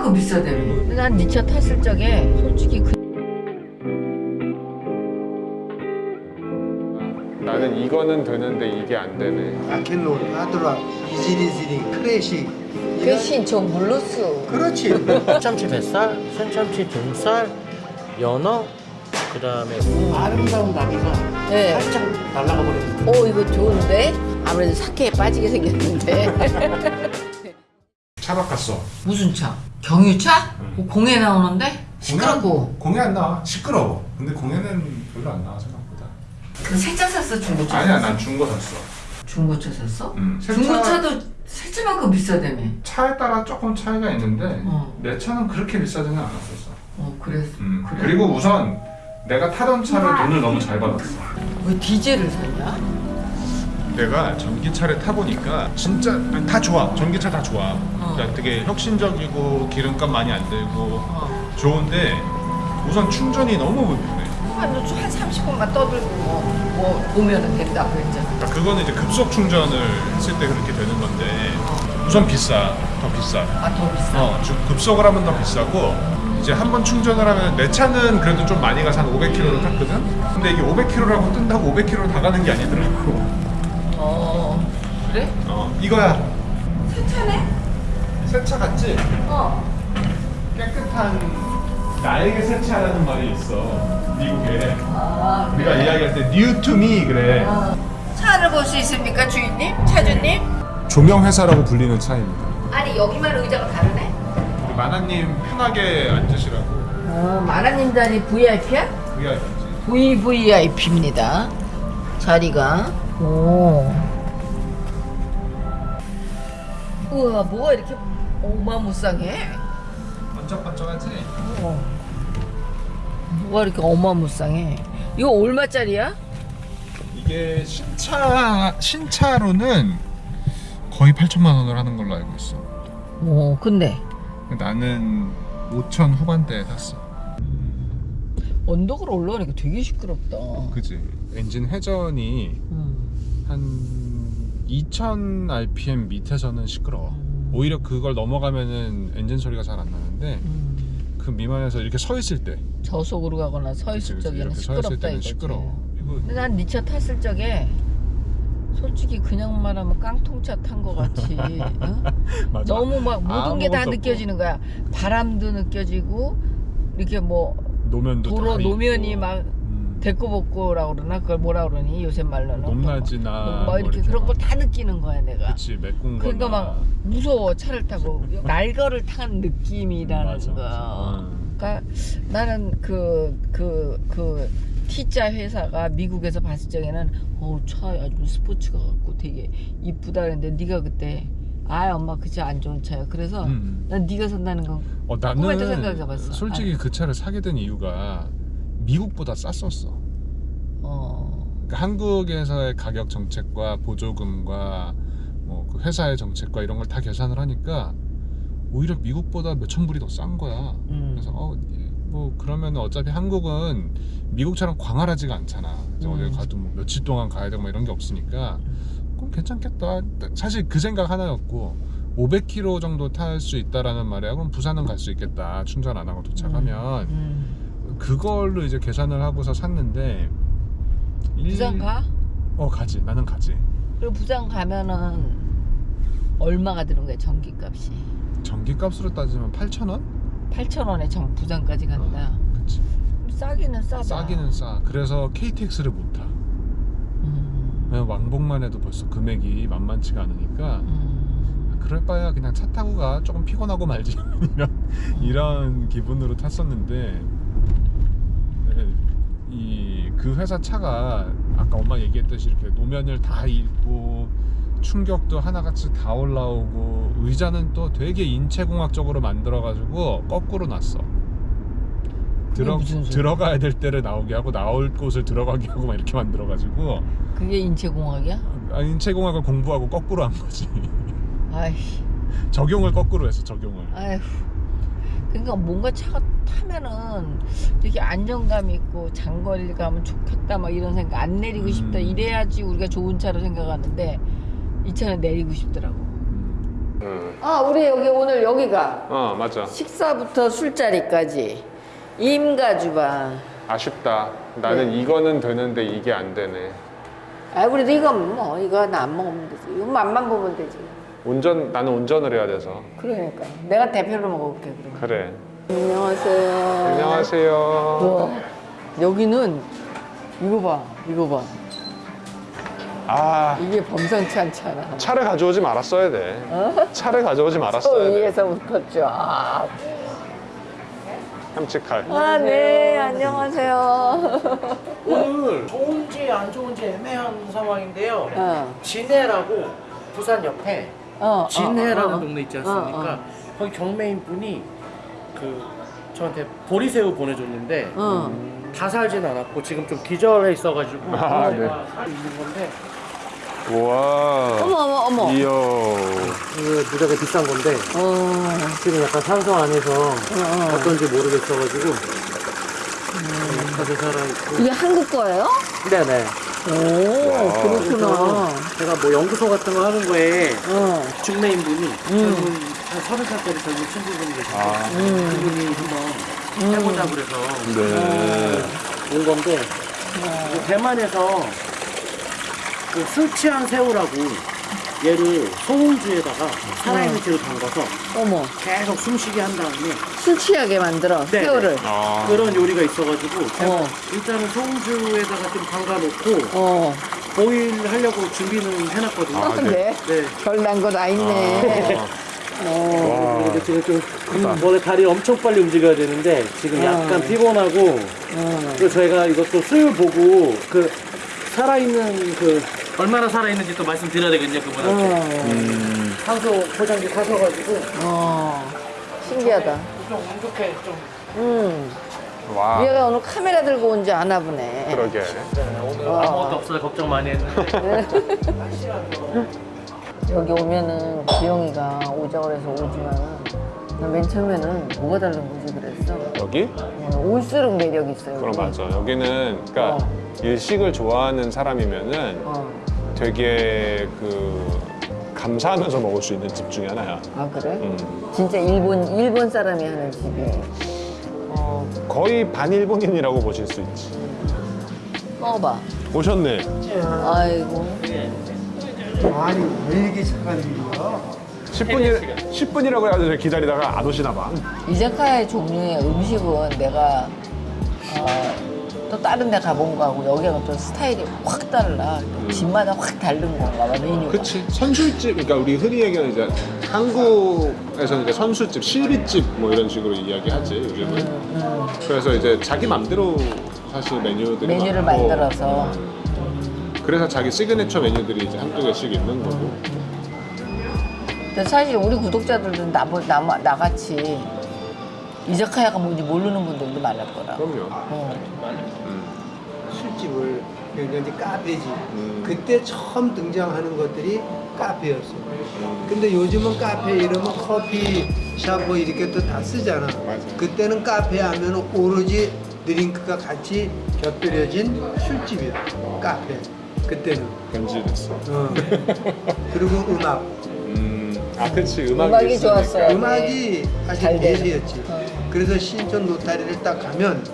세차만큼 비싸대요. 난네차 탔을 적에 솔직히 그 나는 이거는 되는데 이게 안 되네. 아켄롤, 아드라, 이지리지리, 크래식 대신 저 몰랐어. 그렇지 참치 뱃살, 생참치 등살, 연어, 그 다음에 아름다운 나비가 네. 살짝 날아가 버렸어. 오 이거 좋은데? 아무래도 사케에 빠지게 생겼는데. 차 바꿨어. 무슨 차? 경유차? 뭐 공에 나오는데? 시끄럽고. 공에 안 나와. 시끄러워. 근데 공에는 별로 안 나와 생각보다. 그 세차 샀어 중고차? 아니야, 샀어? 난 중고 샀어. 중고차 샀어? 음, 세차- 중고차도 세차만큼 비싸다며. 차에 따라 조금 차이가 있는데 어. 내 차는 그렇게 비싸지는 않았었어. 어 그래. 음. 그래? 그리고 우선 내가 타던 차를 돈을 너무 잘 받았어. 왜 디젤을 샀냐? 내가 전기차를 타보니까 진짜 다 좋아. 전기차 다 좋아. 어. 그러니까 되게 혁신적이고 기름값 많이 안 들고 어. 좋은데 우선 충전이 너무 불편해. 한, 한 30분만 떠들고 뭐, 뭐 보면은 된다고 했잖아. 그러니까 그거는 이제 급속 충전을 했을 때 그렇게 되는 건데 우선 비싸. 더 비싸. 아더 비싸. 어, 주- 급속을 하면 더 비싸고 이제 한 번 충전을 하면 내 차는 그래도 좀 많이 가서 한 500km를 탔거든. 근데 이게 500km라고 뜬다고 500km 다 가는 게 아니더라고. 어 그래? 어, 이거야. 세차네? 새 차 같지? 어. 깨끗한 나에게 세차라는 말이 있어. 미국에. 아 우리가 이야기할 때 new to me 그래. 어. 차를 볼 수 있습니까 주인님? 차주님? 조명 회사라고 불리는 차입니다. 아니 여기만 의자가 다르네? 우리 마나님 편하게 앉으시라고. 어 마라님도 아니 VIP야? VIP지. VVIP입니다. 자리가. 오. 우와, 뭐가 이렇게 어마무쌍해? 번쩍번쩍하지? 어. 뭐가 이렇게 어마무쌍해? 이거 얼마짜리야? 이게 신차 신차로는 거의 8천만 원을 하는 걸로 알고 있어. 오, 근데 나는 5천 후반대에 샀어. 언덕으로 올라가니까 되게 시끄럽다. 그지? 엔진 회전이 음. 한 2000 rpm 밑에서는 시끄러워. 오히려 그걸 넘어가면은 엔진 소리가 잘 안 나는데 음. 그 미만에서 이렇게 서 있을 때 저속으로 가거나 서 그치, 있을 그치. 적에는 있을 시끄럽다 이거지. 시끄러워. 이거 근데 난네차 탔을 적에 솔직히 그냥 말하면 깡통차 탄 거 같이 어? 너무 막 모든 게 다 느껴지는 거야. 바람도 느껴지고 이렇게 뭐 노면도 도로 다 노면이 있고. 막 음. 데꼬복고라 그러나 그걸 뭐라 그러니 요새 말로는 높낮이나 뭐, 뭐 이렇게 그런 걸 막. 다 느끼는 거야 내가. 그치 메꾼 거나 그러니까 막 무서워 차를 타고 날거를 탄 느낌이라는 맞아, 거. 맞아. 응. 그러니까 나는 그 그 그 T자 회사가 미국에서 봤을 적에는 어차 아주 스포츠가 갖고 되게 이쁘다 그랬는데 네가 그때 아 엄마 그 차 안 좋은 차야 그래서 음. 난 네가 산다는 건 어, 나는 생각해봤어. 솔직히 그 차를 사게 된 이유가 미국보다 쌌었어. 어, 그러니까 한국에서의 가격 정책과 보조금과 뭐 그 회사의 정책과 이런 걸 다 계산을 하니까 오히려 미국보다 몇천 불이 더 싼 거야. 음. 그래서 어, 뭐 그러면 어차피 한국은 미국처럼 광활하지가 않잖아. 이제 음. 어딜 가도 뭐 며칠 동안 가야 되고 뭐 이런 게 없으니까 그럼 괜찮겠다. 사실 그 생각 하나였고 500km 정도 탈 수 있다라는 말이야. 그럼 부산은 갈 수 있겠다. 충전 안 하고 도착하면 음. 그걸로 이제 계산을 하고서 샀는데 일- 부산 가? 어 가지. 나는 가지. 그리고 부산 가면은 얼마가 드는 거야 전기값이? 전기값으로 따지면 8,000원? 8천 원에 전 부산까지 간다. 그치. 싸기는 싸다. 싸기는 싸. 그래서 KTX를 못 타. 음. 그냥 왕복만 해도 벌써 금액이 만만치가 않으니까 음. 그럴 바에야 그냥 차 타고 가 조금 피곤하고 말지 이런 이런 기분으로 탔었는데 이 그 회사 차가 아까 엄마 얘기했듯이 이렇게 노면을 다 읽고 충격도 하나같이 다 올라오고 의자는 또 되게 인체공학적으로 만들어가지고 거꾸로 놨어. 들어? 들어가야 될 때를 나오게 하고 나올 곳을 들어가게 하고 막 이렇게 만들어가지고 그게 인체공학이야? 아, 인체공학을 공부하고 거꾸로 한 거지. 아이씨, 적용을 거꾸로 했어 적용을. 아휴. 그러니까 뭔가 차가 타면은 이렇게 안정감 있고 장거리를 가면 좋겠다 막 이런 생각 안 내리고 싶다 음. 이래야지 우리가 좋은 차로 생각하는데 이 차는 내리고 싶더라고. 음. 응. 아 우리 여기 오늘 여기가 어 맞아 식사부터 술자리까지 임가주방 아쉽다 나는 이거는 되는데 이게 안 되네 아 우리도 이건 뭐 이거 나안 먹으면 되지 이거 맛만 보면 되지 운전 나는 운전을 해야 돼서. 그러니까 내가 대표로 먹어볼게 그럼 그래. 안녕하세요. 안녕하세요. 우와, 여기는 이거 봐 이거 봐. 아. 이게 범상치 않잖아. 차를 가져오지 말았어야 돼. 차를 가져오지 저 말았어야 돼. 위에서부터 쫙 햄치칼 아, 네, 안녕하세요. 오늘 좋은지 안 좋은지 애매한 상황인데요. 어, 진해라고 부산 옆에 어, 진해라는 어, 어. 동네 있지 않습니까? 어, 어. 거기 경매인 분이 그 저한테 보리새우 보내줬는데 어. 다 살진 않았고 지금 좀 기절해 있어가지고 아, 제가 살고 있는 건데 우와 어머, 어머, 어머. 이야 그 무지하게 비싼 건데 어, 지금 약간 산소 안에서 어. 어떤지 모르겠어가지고 다들 살아 있고 이게 한국 거예요? 네네 오, 와. 그렇구나. 제가 뭐 연구소 같은 거 하는 거에 어, 중매인 분이 젊은 한 서른 살짜리 젊은 친구분이 계신데 아. 그분이 한번 해보자 그래서 네. 온 건데 이거 대만에서 그 술 취한 새우라고 얘를 소금주에다가 살아있는 채로 담가서 어머. 계속 숨쉬게 한 다음에 술 취하게 만들어, 네, 새우를. 아. 그런 요리가 있어가지고 제가 어. 일단은 소금주에다가 좀 담가놓고 어, 보일 하려고 준비는 해놨거든요. 아, 네. 네. 네. 별난 거다 있네. 아. 어, 지금 좀 음, 원래 다리 엄청 빨리 움직여야 되는데 지금 약간 어. 피곤하고 어. 그리고 저희가 이것도 술 보고 그 살아있는 그 얼마나 살아있는지 또 말씀드려야 되거든요 그분한테 어, 음. 산소 포장기 사셔가지고 어. 신기하다. 좀 운 좋게 좀 음. 와 얘가 오늘 카메라 들고 온 줄 아나 보네. 그러게 오늘 와. 아무것도 없어요 걱정 많이 했는데 여기 오면은 기영이가 오자 그래서 오지만은 나맨 처음에는 뭐가 다른 거지 그랬어. 여기? 어, 올수록 매력 있어요. 그럼 여기. 맞아 여기는 그러니까 어. 일식을 좋아하는 사람이면은 어. 되게 그 감사하면서 먹을 수 있는 집 중에 하나야 아 그래? 음. 진짜 일본 일본 사람이 하는 집이. 어. 거의 반일본인이라고 보실 수 있지 먹어봐. 오셨네 아이고. 아니 왜 이렇게 착한 일이야? 10분이, 10분이라고 해가지고 기다리다가 안 오시나 봐 이자카야의 종류의 음식은 내가 어, 또 다른 데 가본 거하고 여기가 또 스타일이 확 달라. 집마다 확 다른 건가 봐 메뉴가. 그치 선술집 그러니까 우리 흔히 얘기하는 이제 한국에서는 이제 선술집 실비집 뭐 이런 식으로 이야기하지 요즘은 음, 그래서 이제 자기 맘대로 사실 메뉴들이 메뉴를 많고, 만들어서. 음. 그래서 자기 시그니처 메뉴들이 이제 한두 개씩 있는 거고 근데 사실 우리 구독자들은 나, 나, 나같이 이자카야가 뭔지 모르는 분들도 많을 거라. 그럼요 어. 음. 술집을 이제 카페지. 음. 그때 처음 등장하는 것들이 카페였어. 근데 요즘은 카페 이러면 커피 샵뭐 이렇게 또 다 쓰잖아. 맞아. 그때는 카페 하면 오로지 드링크가 같이 곁들여진 술집이야. 카페. 그때는. 변질됐어 어. 그리고 음악. 음. 아 그치 음악이, 음악이. 좋았어요. 음악이 아주 잘 되는. 대세였지. 어. 그래서 신촌 노타리를 딱 가면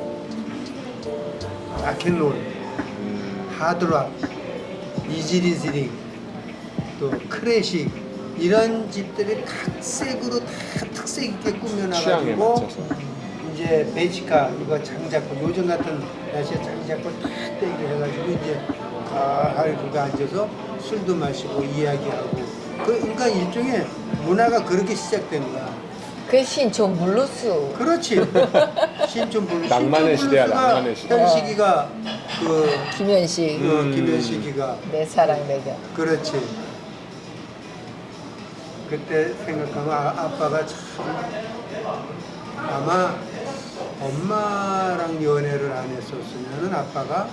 음. 하드락, 이지리스링, 또 클래식 이런 집들이 각 색으로 다 특색 있게 꾸며놔가지고 이제 페치카 이거 장작고 요즘 같은 날씨에 장작고 탁 떼기를 해가지고 이제 가을 그거 앉아서 술도 마시고 이야기하고 그 그러니까 일종의 문화가 그렇게 시작된 거야. 그게 신촌 블루스. 그렇지. 신촌 블루. 낭만의 시대야, 낭만의 시대. 현식이가 그 김현식. 어, 음. 김현식이가 내 사랑 내 곁에. 그렇지. 그때 생각하면 아, 아빠가 참 아마 엄마랑 연애를 안 했었으면은 아빠가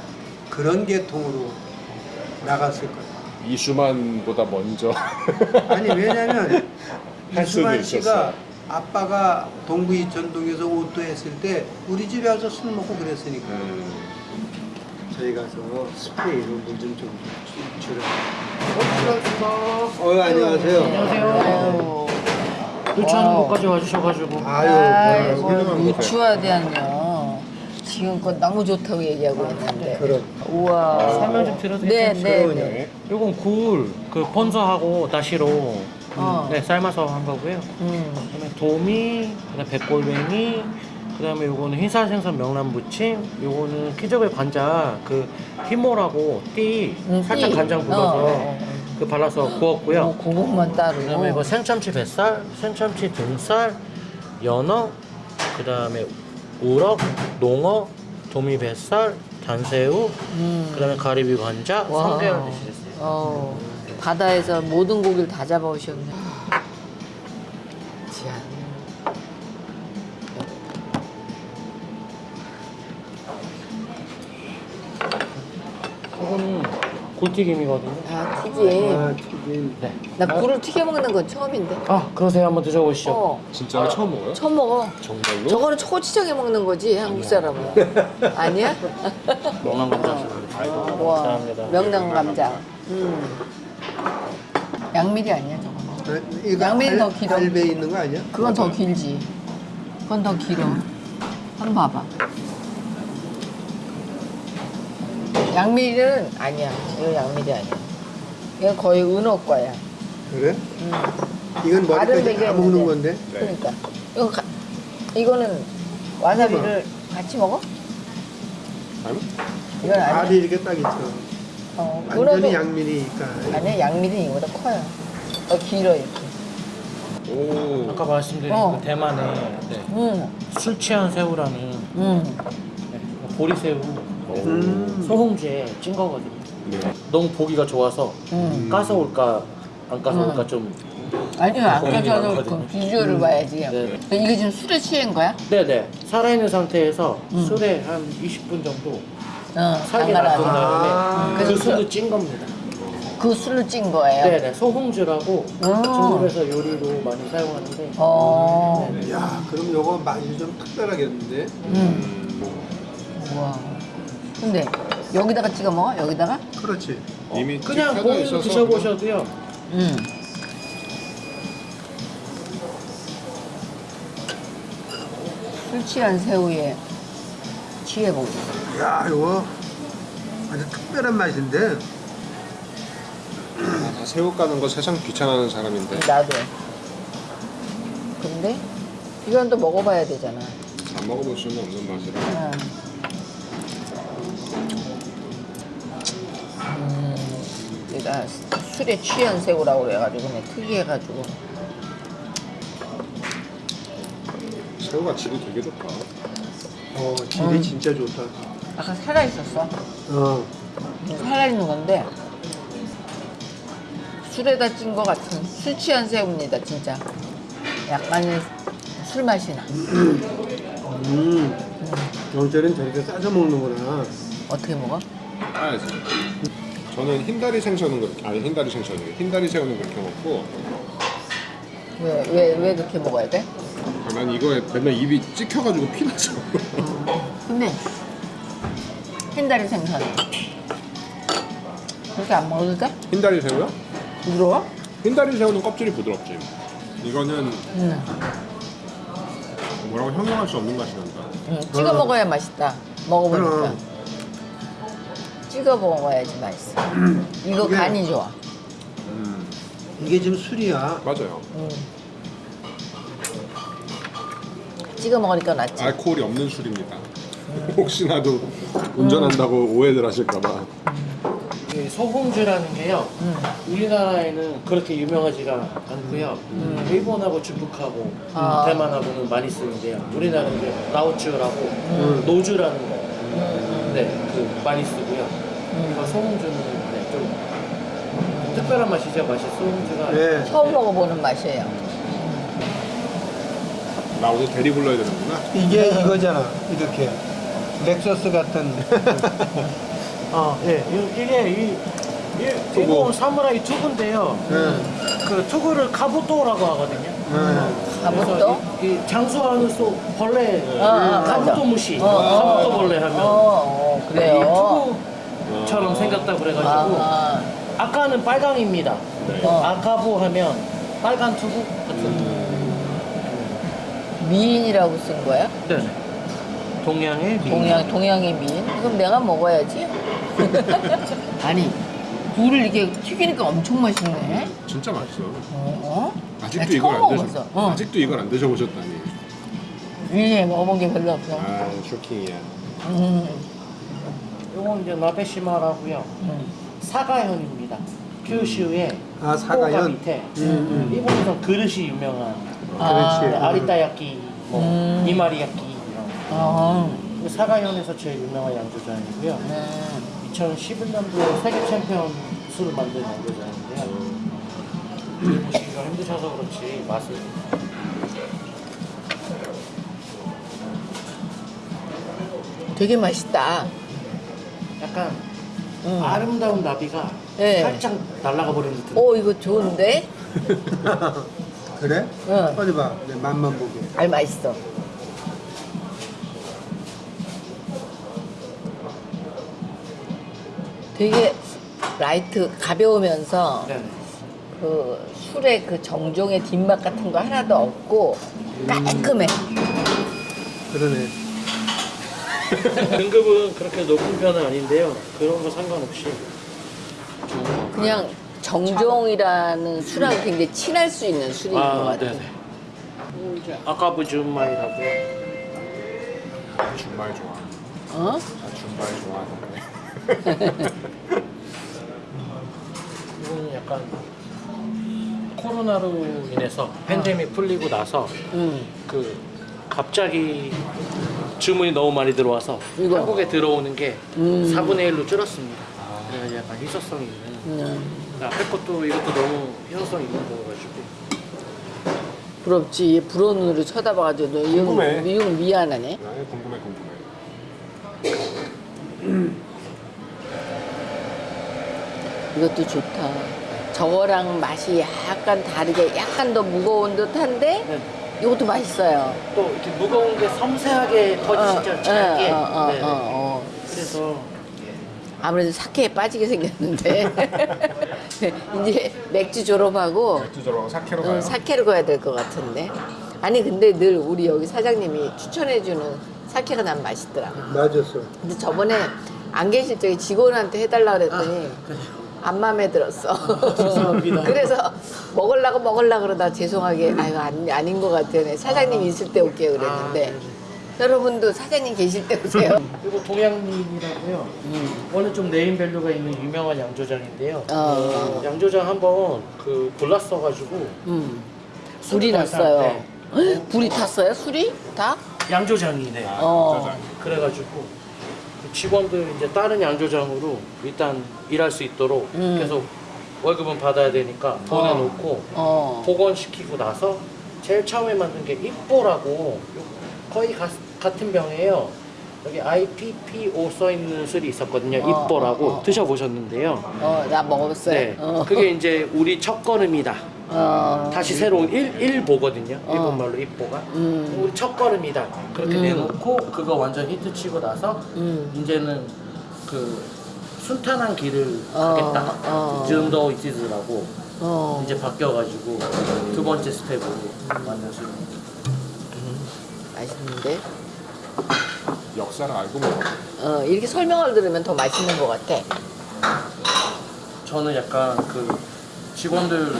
그런 계통으로 나갔을 거야. 이수만보다 먼저 아니 왜냐면 이수만 있었어. 아빠가 동부 이촌동에서 오토 했을 때 우리 집에 와서 술 먹고 그랬으니까 음. 저희 가서 스프레이로 물좀 좀 주라. 어, 안녕하세요. 안녕하세요. 유치하는 곳까지 와주셔가지고. 아유, 훌륭한 유추하대한요. 지금껏 너무 좋다고 얘기하고 있는데. 그럼. 우와. 설명 좀 드려도 네, 될까요? 네, 네. 요건 굴, 그 번서하고 다시로 어. 네, 삶아서 한 거고요. 음. 그다음에 도미, 그다음 백골뱅이, 그다음에 요거는 흰살 생선 명란 무침, 요거는 키저베 관자 그 히모라고 띠 음, 살짝 띠. 간장 묻어서 어, 어, 어. 그 발라서 구웠고요. 뭐 그것만 따로. 그다음에 이거 생참치 뱃살, 생참치 등살, 연어, 그다음에 우럭, 농어, 도미 뱃살, 단새우, 음. 그다음에 가리비 관자, 와. 성게를 드시겠어요. 어, 바다에서 모든 고기를 다 잡아오셨네. 자. 이거는 굴튀김이거든요. 아, 튀김. 아, 튀김. 네. 나 굴을 튀겨 먹는 건 처음인데. 아, 그러세요. 한번 드셔보시죠. 어, 진짜 처음 먹어요? 처음 먹어. 정말로? 저거는 초고추장에 먹는 거지, 한국 사람은. 아니야? 명란 감자. 와, 감사합니다. 명랑 감자. 음. 양미리 아니야, 저거는. 어, 이거 알- 더 길어. 알배 있는 거 아니야? 그건 더 길지. 그건 더 길어. 한번 봐봐. 양미리는 아니야. 이거 양미리 아니야. 이건 거의 은어과야. 그래? 음. 이건 머리까지 다. 먹는 건데. 네. 그러니까 이거 가, 이거는 와사비를 같이 먹어? 아니? 이건 아니야. 알이 이렇게 딱 있어. 어, 완전히 양미리니까. 아니야. 양미리는 이거보다 커요. 더 길어 이렇게. 오. 아까 말씀드린 어. 그 대만의 네, 음, 술 취한 새우라는 음. 네, 보리새우 음. 소홍주에 찐 거거든요. 네. 너무 보기가 좋아서 음. 까서 올까 안 까서 음. 올까 좀 아니요, 저도 많거든요. 그 비주얼을 봐야지. 네. 이게 지금 술에 취한 거야? 네네 살아있는 상태에서 음. 술에 한 20분 정도 어, 담가라. 놔둔 다음에 아. 그 그래서 술로 찐 겁니다. 그 술로 찐 거예요. 네네 소홍주라고 음. 중국에서 요리로 많이 사용하는데 어. 네네. 야, 그럼 요거 맛이 좀 특별하겠는데? 음. 우와. 근데 여기다가 찍어 먹어? 여기다가? 그렇지. 이미 그냥 튀겨져 공으로 있어서 드셔보셔도요. 음. 술 취한 새우에 취해보고. 야, 이거 아주 특별한 맛인데. 아, 다 새우 까는 거 세상 귀찮아하는 사람인데 나도. 근데 이건 또 먹어봐야 되잖아. 안 먹어볼 수는 없는 맛이라. 응. 음, 내가 술에 취한 새우라고 그래가지고 그냥 특이해가지고 새우가 질이 되게 좋다. 어, 질이 음. 진짜 좋다. 아까 살아있었어. 어. 살아있는 건데 술에다 찐거 같은 술 취한 새우입니다 진짜. 약간의 술 맛이 나. 음. 경찰은 저렇게 싸서 먹는구나. 어떻게 먹어? 까야지. 저는 흰다리 생선은 그렇게 아니 흰다리 생선이에요. 흰다리 새우는 그렇게 먹고 왜 왜 왜 그렇게 먹어야 돼? 아, 난 이거에 맨날 입이 찍혀가지고 피나서. 근데 흰다리 생선 그렇게 안 먹어도 돼? 흰다리 새우요? 부드러워? 흰다리 새우는 껍질이 부드럽지. 이거는 응. 뭐라고 형용할 수 없는 맛이 난다. 응. 찍어 어. 먹어야 맛있다. 먹어보니까. 찍어 먹어야지 맛있어. 이거 그게- 간이 좋아. 음 이게 지금 술이야. 맞아요. 응. 찍어 먹으니까 낫지. 알코올이 없는 술입니다. 혹시나도 운전한다고 오해들 하실까봐. 이 소홍주라는 게요. 응. 우리나라에는 그렇게 유명하지가 않고요. 일본하고 중국하고 아. 대만하고는 많이 쓰는데요. 우리나라는 이제 라오쭈라고 노주라는 거. 네, 그 많이 쓰고요. 이거 소홍주는 네, 좀 특별한 맛이죠. 맛이 소홍주가. 네. 처음 먹어보는 맛이에요. 나 오늘 대리 불러야 되는구나. 이게 이거잖아. 이렇게. 렉서스 같은. 아, 예. 이- 이게 이, 이 일본 사무라이 투구인데요. 응. 그 투구를 かぶと라고 하거든요. 응. かぶと? 이, 이 장수하는 소 벌레 어, 어, かぶと 맞아. むし 어, 어. かぶと 벌레 하면 어, 어 그래요. 이 투구처럼 생겼다 그래가지고 아, 아 까는 빨강입니다. 어. 아카부 하면 빨간 투구 같은. 미인이라고 쓴 거야? 네. 동양의 미. 동양 동양의 미인? 그럼 내가 먹어야지. 아니 굴을 이렇게 튀기니까 엄청 맛있네. 진짜 맛있어. 어? 아직도 나 이걸 안 드셔. 어. 아직도 이걸 안 드셔보셨다니. 위에 먹어본 게 별로 없어. 아 쇼킹이야. 음, 요건 이제 나베시마라고요. 음. 사가현입니다. 큐슈의 아, 사가현? 밑에 음, 음. 일본에서 그릇이 유명한 아, 그렇지. 네, 아리따야끼, 뭐 음. 이마리야끼. 아, 그 사가현에서 제일 유명한 양조장이고요. 네. 2011년도에 세계 챔피언 술을 만든 양조장인데요. 보시기가 힘드셔서 그렇지 맛을 되게 맛있다. 약간 음. 아름다운 나비가 네. 살짝 날아가 버린 듯한. 오 이거 좋은데? 그래? 응. 어디 봐. 내 맛만 보게. 알 맛있어. 되게 라이트 가벼우면서 네네. 그 술의 그 정종의 뒷맛 같은 거 하나도 없고 깔끔해. 그러네. 등급은 그렇게 높은 편은 아닌데요. 그런 거 상관없이. 그냥 정종이라는 술하고 굉장히 친할 수 있는 술인 것 아, 같아. 네네. 이제 아까부 준마이라고요. 준말 좋아. 어? 나 준말 좋아하는데. 이거는 약간 코로나로 인해서 팬데믹 풀리고 나서 응. 그 갑자기 주문이 너무 많이 들어와서 이거. 한국에 들어오는 게 음. 4분의 1로 줄었습니다. 그래서 약간 희소성이 있는. 음. 앞에 것도 이것도 너무 희소성 있는 거여가지고. 부럽지. 부러운 눈으로 쳐다봐가지고 너 이거, 궁금해. 이거 미안하네. 아, 궁금해 궁금해. 이것도 좋다. 저거랑 맛이 약간 다르게 약간 더 무거운 듯한데 네. 이것도 맛있어요. 또 이렇게 무거운 게 섬세하게 퍼지시죠, 짧게. 어, 어, 네. 어, 어. 그래서 아무래도 사케에 빠지게 생겼는데 이제 맥주 졸업하고 맥주 저러고 사케로 어, 가요. 사케로 가야 될 것 같은데 아니 근데 늘 우리 여기 사장님이 추천해주는 사케가 난 맛있더라. 맞았어. 근데 저번에 안 계실 적에 직원한테 해달라 그랬더니 그래요. 안 마음에 들었어. 그래서 먹으려고 먹으려고 그러다 죄송하게 아유 안, 아닌 것 같아요. 사장님 있을 때 올게요 그랬는데 아, 그래요. 여러분도 사장님 계실 때 오세요. 그리고 동양님이라고요. 원래 좀 네임밸류가 있는 유명한 양조장인데요. 어. 양조장 한번 그 골랐어가지고 음. 불이 났어요. 불이 탔어요? 술이? 다? 양조장이네. 어. 그래가지고 그 직원들 이제 다른 양조장으로 일단 일할 수 있도록 음. 계속 월급은 받아야 되니까 보내놓고 어. 복원시키고 나서 제일 처음에 만든 게 입보라고 요- 거의 가- 같은 병이에요. 여기 IPPO 써 있는 술이 있었거든요. 어, 입보라고 어, 어. 드셔보셨는데요. 어, 나 먹었어요. 네, 어. 그게 이제 우리 첫 걸음이다. 어. 다시 새로운 일, 일보거든요. 어. 일본말로 입보가. 음. 우리 첫 걸음이다. 그렇게 음. 내놓고 그거 완전 히트치고 나서 음. 이제는 그 순탄한 길을 어, 가겠다. 어. 즈음더 이티즈라고 어. 이제 바뀌어가지고 두 번째 스텝으로 만든 술. 맛있는데? 역사를 알고 먹어. 어, 이렇게 설명을 들으면 더 맛있는 것 같아. 저는 약간 그 직원들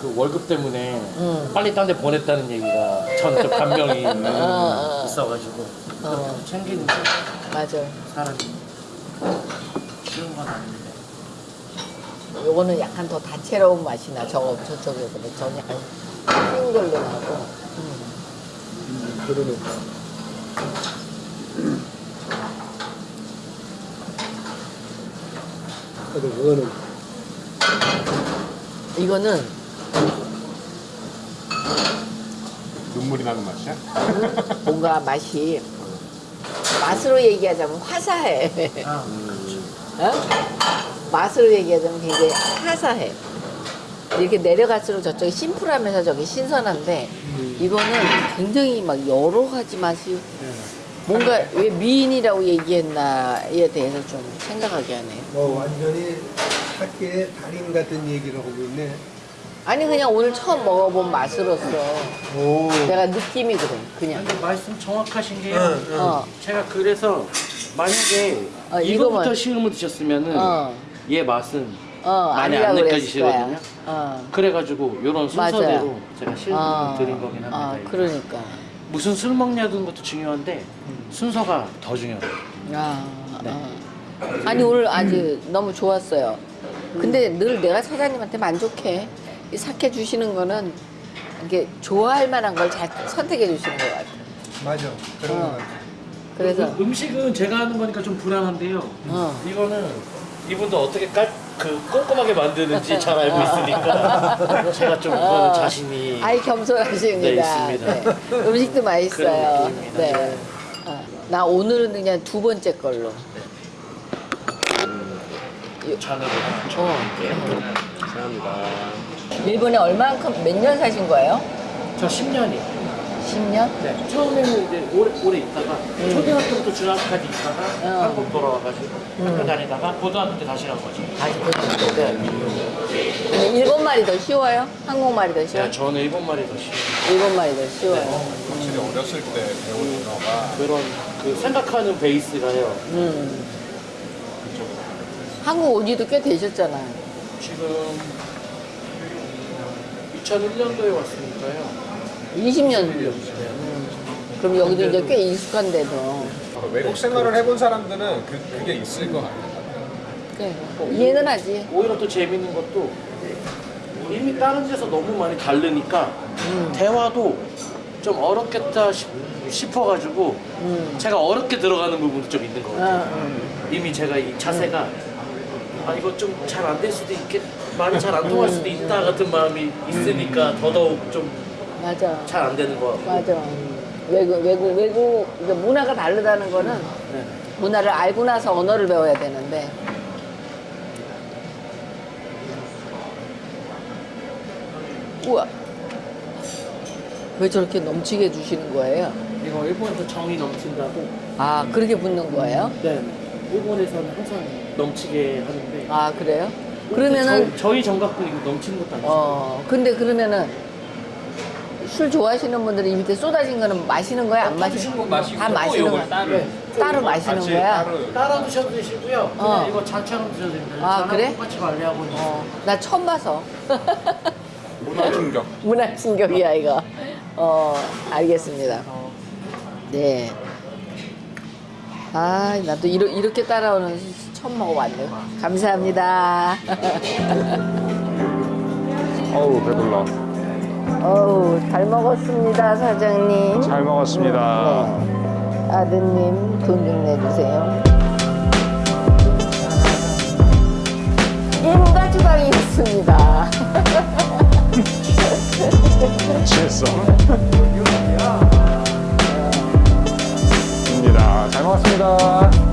그 월급 때문에 음. 빨리 딴 데 보냈다는 얘기가 좀 감명이 어. 있어가지고 어. 그렇게 챙기는 게 맞아. 사람이 쉬운 건 아닌데 요거는 약간 더 다채로운 맛이 나. 저거 저쪽에보다 저는 약간 흰 걸로 나고. 음. 그러네. 그래도 그거는 이거는 눈물이 나는 맛이야? 뭔가 맛이 맛으로 얘기하자면 화사해. 아 어? 맛으로 얘기하자면 굉장히 화사해. 이렇게 내려갈수록 저쪽이 심플하면서 저기 신선한데 이거는 굉장히 막 여러 가지 맛이 뭔가 왜 미인이라고 얘기했나에 대해서 좀 생각하게 하네요. 뭐 완전히 학계의 달인 같은 얘기를 하고 있네. 아니 그냥 오늘 처음 먹어본 맛으로서 오. 내가 느낌이 그래 그냥 근데 말씀 정확하신 게요. 응, 응. 어, 제가 그래서 만약에 어, 이거부터 이거만- 시음을 드셨으면은 어. 얘 맛은 어 많이 아니라고 안 느껴지시거든요. 어. 그래가지고 이런 맞아요. 순서대로 제가 시음을 어, 드린 거긴 합니다. 어, 이거. 그러니까. 무슨 술 먹냐는 것도 중요한데 음. 순서가 더 중요해요. 아, 네. 아. 아니 오늘 아주 너무 좋았어요. 근데 늘 내가 사장님한테 만족해. 이 사케 주시는 거는 이게 좋아할 만한 걸 잘 선택해 주시는 것 같아. 맞아. 그런 어. 같아. 그래서 음- 음식은 제가 하는 거니까 좀 불안한데요. 어. 이거는 이분도 어떻게 깔, 그 꼼꼼하게 만드는지 잘 알고 있으니까 제가 좀 그거는 자신이 아이 겸손하십니다. 네, 있습니다. 네. 음식도 맛있어요. 네. 어, 나 오늘은 그냥 두 번째 걸로. 잔으로 하나 어. 감사합니다. 일본에 얼마만큼 몇 년 사신 거예요? 저 10년이. 10년? 네. 처음에는 이제 오래 오래 있다가 초등학교부터 중학교까지 있다가 어. 한국 돌아와가지고 학교 다니다가 고등학교 때 다시 간 거죠. 다시 때. 네. 아니, 일본 말이 더 쉬워요? 한국 말이 더 쉬워요? 네, 저는 일본 말이 더 싫어요. 일본 말이 더 쉬워요. 확실히 어렸을 때 배운 언어가 그런 그 생각하는 베이스가요. 음. 한국 온 지도 꽤 되셨잖아요. 지금 2001년도에 왔으니까요. 20년. 네. 그럼 여기도 이제 꽤 익숙한데도. 외국 생활을 해본 사람들은 그, 그게 있을 것 같아요. 네. 이해는 하지. 오히려 또 재밌는 것도 이미 다른 데서 너무 많이 다르니까 대화도 좀 어렵겠다 싶, 싶어가지고 제가 어렵게 들어가는 부분도 좀 있는 것 같아요. 어, 이미 제가 이 자세가 아 이거 좀 잘 안 될 수도 있겠 말이 잘 안 통할 수도 있다 같은 마음이 있으니까 더더욱 좀잘 맞아. 안 되는 것 같고 맞아. 외국, 외국, 외국, 문화가 다르다는 거는 네. 문화를 알고 나서 언어를 배워야 되는데. 우와. 왜 저렇게 넘치게 주시는 거예요? 이거 일본에서 정이 넘친다고 아, 그렇게 붓는 거예요? 네 일본에서는 항상 넘치게 하는데 아, 그래요? 그러면은, 저, 저희 정각도 이거 넘치는 것도 아니죠 어, 근데 그러면은 술 좋아하시는 분들이 이 밑에 쏟아진 거는 마시는 거야? 안 마시는 거야? 마시고 다 마시는 거야? 따로 따로 마시는 같이 거야? 따로 따라 드셔도 되시고요 그냥 어. 이거 잔처럼 드셔도 됩니다 아, 저랑 그래? 똑같이 관리하고 있어요 어, 나 처음 봐서. 문화 충격. 문화 충격이야, 이거. 어, 알겠습니다. 네. 아, 나도 이러, 이렇게 따라오는 술 처음 먹어봤네. 감사합니다. 어우 배불러. 어우, 잘 먹었습니다, 사장님. 잘 먹었습니다. 네. 아드님, 돈 좀 내주세요. 임가주방이 있습니다. 취했어. 잘 먹었습니다.